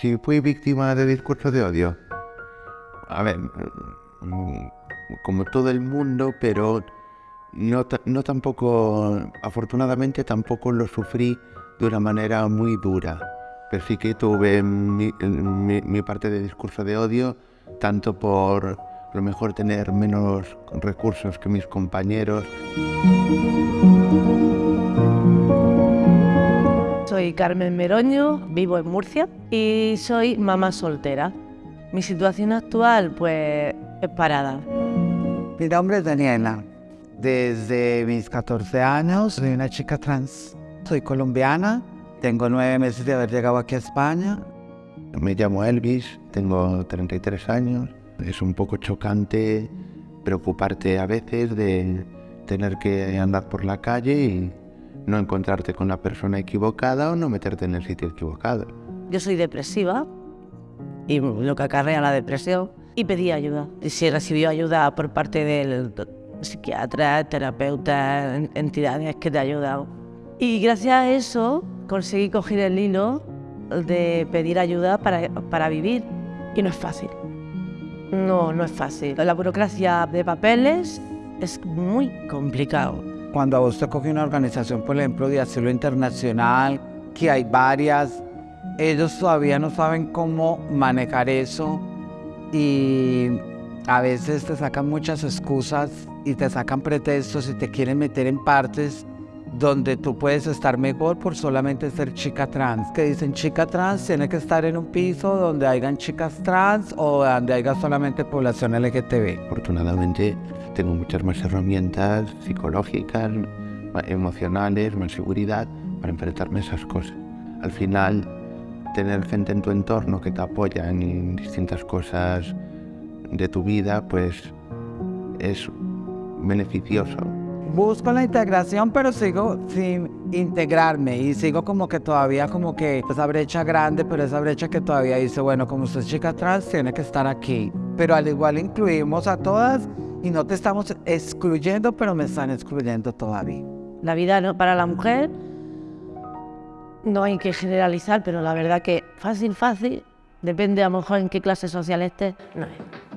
si fui víctima de discursos de odio. A ver, como todo el mundo, pero no, no tampoco, afortunadamente tampoco lo sufrí de una manera muy dura. Pero sí que tuve mi, parte de discurso de odio, tanto por lo mejor tener menos recursos que mis compañeros. Soy Carmen Meroño, vivo en Murcia y soy mamá soltera. Mi situación actual pues es parada. Mi nombre es Daniela. Desde mis 14 años soy una chica trans. Soy colombiana, tengo nueve meses de haber llegado aquí a España. Me llamo Elvis, tengo 33 años. Es un poco chocante preocuparte a veces de tener que andar por la calle y no encontrarte con la persona equivocada o no meterte en el sitio equivocado. Yo soy depresiva y lo que acarrea la depresión y pedí ayuda. Y si recibió ayuda por parte del psiquiatra, terapeuta, entidades que te ayudan. Y gracias a eso conseguí coger el hilo de pedir ayuda para, para vivir y no es fácil. No, no es fácil. La burocracia de papeles es muy complicado. Cuando a vos te coge una organización, por ejemplo, de asilo internacional, que hay varias, ellos todavía no saben cómo manejar eso y a veces te sacan muchas excusas y te sacan pretextos y te quieren meter en partes donde tú puedes estar mejor por solamente ser chica trans. Que dicen chica trans tiene que estar en un piso donde hayan chicas trans o donde haya solamente población LGTB. Afortunadamente tengo muchas más herramientas psicológicas, emocionales, más seguridad para enfrentarme a esas cosas. Al final, tener gente en tu entorno que te apoya en distintas cosas de tu vida, pues es beneficioso busco la integración, pero sigo sin integrarme y sigo como que todavía como que esa brecha grande, pero esa brecha que todavía dice, bueno, como usted es chica trans, tiene que estar aquí. Pero al igual incluimos a todas y no te estamos excluyendo, pero me están excluyendo todavía. La vida no, para la mujer no hay que generalizar, pero la verdad que fácil, fácil, depende a lo mejor en qué clase social estés, no es.